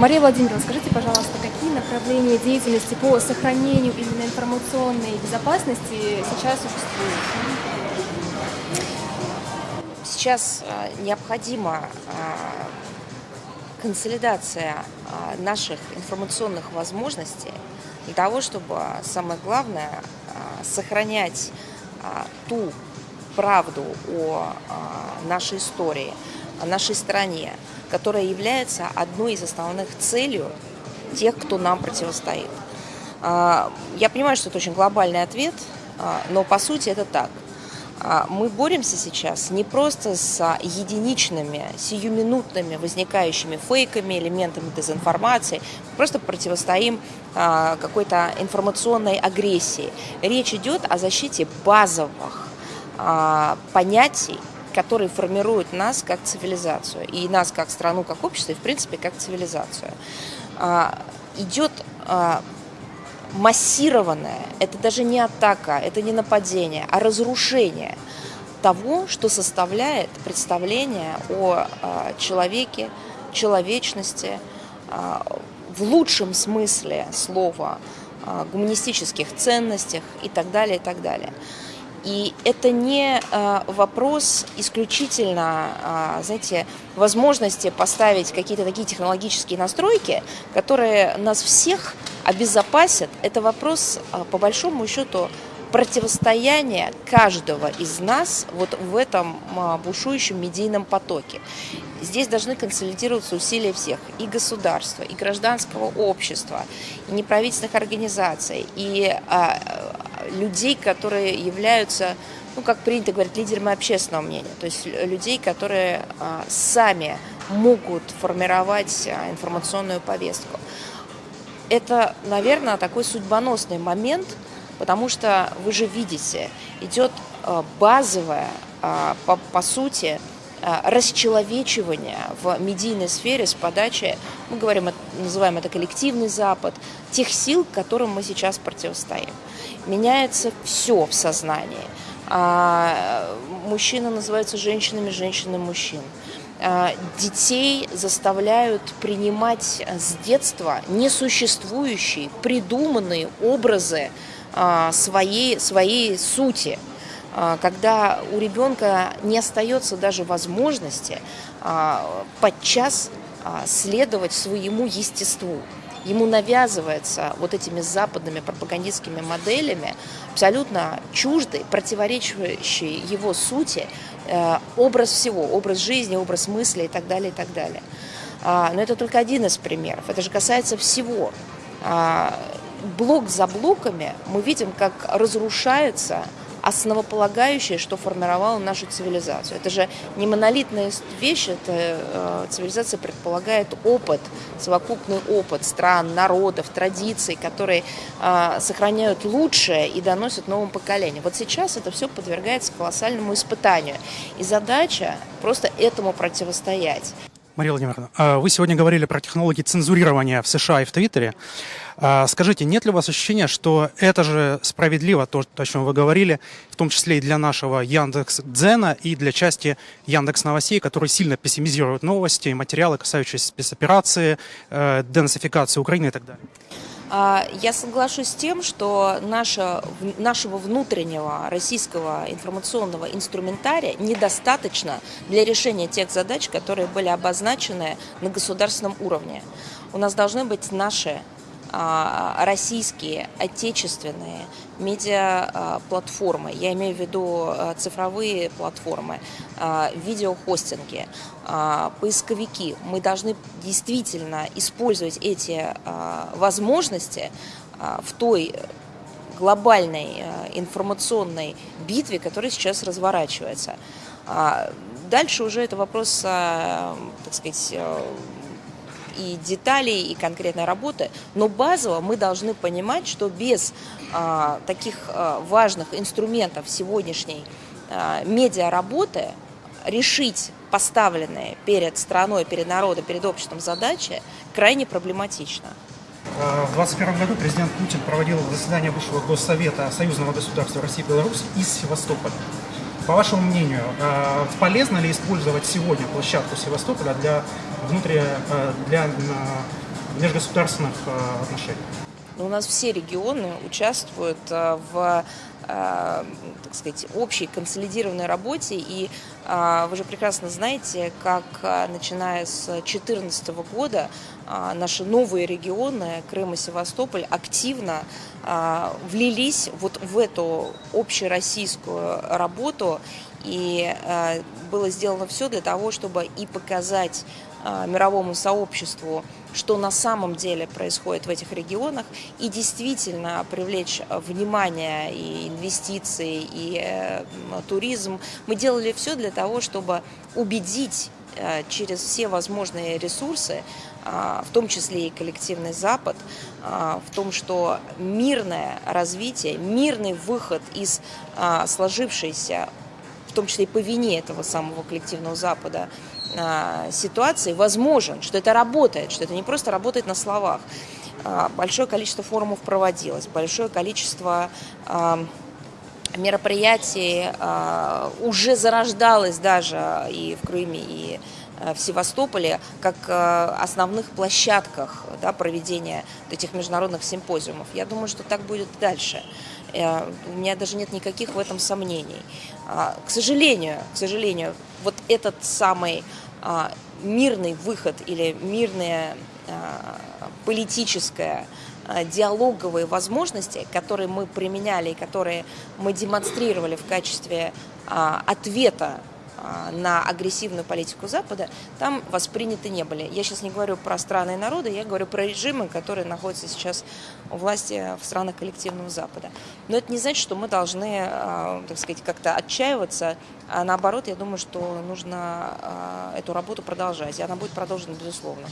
Мария Владимировна, скажите, пожалуйста, какие направления деятельности по сохранению именно информационной безопасности сейчас существуют? Сейчас а, необходима а, консолидация а, наших информационных возможностей для того, чтобы, самое главное, сохранять ту правду о нашей истории, о нашей стране, которая является одной из основных целей тех, кто нам противостоит. А, я понимаю, что это очень глобальный ответ, а, но по сути это так. А, мы боремся сейчас не просто с единичными, сиюминутными возникающими фейками, элементами дезинформации, просто противостоим какой-то информационной агрессии. Речь идет о защите базовых понятий, которые формируют нас как цивилизацию, и нас как страну, как общество, и в принципе как цивилизацию. А, идет а, массированное, это даже не атака, это не нападение, а разрушение того, что составляет представление о а, человеке, человечности, в лучшем смысле слова, гуманистических ценностях и так далее, и так далее. И это не э, вопрос исключительно, э, знаете, возможности поставить какие-то такие технологические настройки, которые нас всех обезопасят. Это вопрос, э, по большому счету, противостояния каждого из нас вот в этом бушующем медийном потоке. Здесь должны консолидироваться усилия всех, и государства, и гражданского общества, и неправительственных организаций, и людей, которые являются, ну, как принято говорить, лидерами общественного мнения, то есть людей, которые а, сами могут формировать а, информационную повестку. Это, наверное, такой судьбоносный момент, потому что вы же видите, идет а, базовая, по, по сути, расчеловечивание в медийной сфере с подачи, мы говорим, называем это коллективный Запад, тех сил, которым мы сейчас противостоим меняется все в сознании. А, мужчины называются женщинами, женщины мужчин. А, детей заставляют принимать с детства несуществующие, придуманные образы а, своей, своей сути когда у ребенка не остается даже возможности подчас следовать своему естеству ему навязывается вот этими западными пропагандистскими моделями абсолютно чуждый, противоречащий его сути э, образ всего, образ жизни, образ мысли и так далее, и так далее. А, но это только один из примеров, это же касается всего. А, блок за блоками мы видим, как разрушается основополагающее, что формировало нашу цивилизацию. Это же не монолитная вещь, это э, цивилизация предполагает опыт, совокупный опыт стран, народов, традиций, которые э, сохраняют лучшее и доносят новым поколениям. Вот сейчас это все подвергается колоссальному испытанию. И задача просто этому противостоять. Мария Владимировна, а вы сегодня говорили про технологии цензурирования в США и в Твиттере. А скажите, нет ли у вас ощущения, что это же справедливо, то, о чем вы говорили, в том числе и для нашего Яндекс Дзена и для части Яндекс Новостей, которые сильно пессимизируют новости и материалы, касающиеся спецоперации, э, денацификации Украины и так далее? А, я соглашусь с тем, что наша, нашего внутреннего российского информационного инструментария недостаточно для решения тех задач, которые были обозначены на государственном уровне. У нас должны быть наши российские, отечественные медиаплатформы, я имею в виду а, цифровые платформы, а, видеохостинги, поисковики. Мы должны действительно использовать эти возможности в той глобальной информационной битве, которая сейчас разворачивается. Дальше уже это вопрос, так сказать, и деталей, и конкретной работы, но базово мы должны понимать, что без а, таких а, важных инструментов сегодняшней а, медиаработы решить поставленные перед страной, перед народом, перед обществом задачи крайне проблематично. В 2021 году президент Путин проводил заседание Высшего Госсовета Союзного государства России и Беларусь из Севастополя. По вашему мнению, э, полезно ли использовать сегодня площадку Севастополя для, внутри, э, для межгосударственных э, отношениях? Но у нас все регионы участвуют в так сказать, общей консолидированной работе. И э, вы же прекрасно знаете, как начиная с 2014 года наши новые регионы, Крым и Севастополь, активно влились вот в эту общероссийскую работу. И было сделано все для того, чтобы и показать мировому сообществу, что на самом деле происходит в этих регионах, и действительно привлечь внимание и инвестиции, и э, туризм. Мы делали все для того, чтобы убедить э, через все возможные ресурсы, э, в том числе и коллективный Запад, в том, что мирное развитие, мирный выход из сложившейся, в том числе и по вине этого самого коллективного Запада, а, ситуации возможен, что это работает, что это не просто работает на словах. А, большое количество форумов проводилось, большое количество а, мероприятий уже зарождалось даже и в Крыме, и в Севастополе как основных площадках да, проведения этих международных симпозиумов. Я думаю, что так будет дальше. Э, у меня даже нет никаких в этом сомнений. К сожалению, к сожалению, вот этот самый а, мирный выход или мирная а, политическая а, диалоговые возможности, которые мы применяли и которые мы демонстрировали в качестве ответа а, на агрессивную политику Запада, там восприняты не были. Я сейчас не говорю про страны и народы, я говорю про режимы, которые находятся сейчас у власти в странах коллективного Запада. Но это не значит, что мы должны, а, так сказать, как-то отчаиваться, а наоборот, я думаю, что нужно а, эту работу продолжать, и она будет продолжена, безусловно.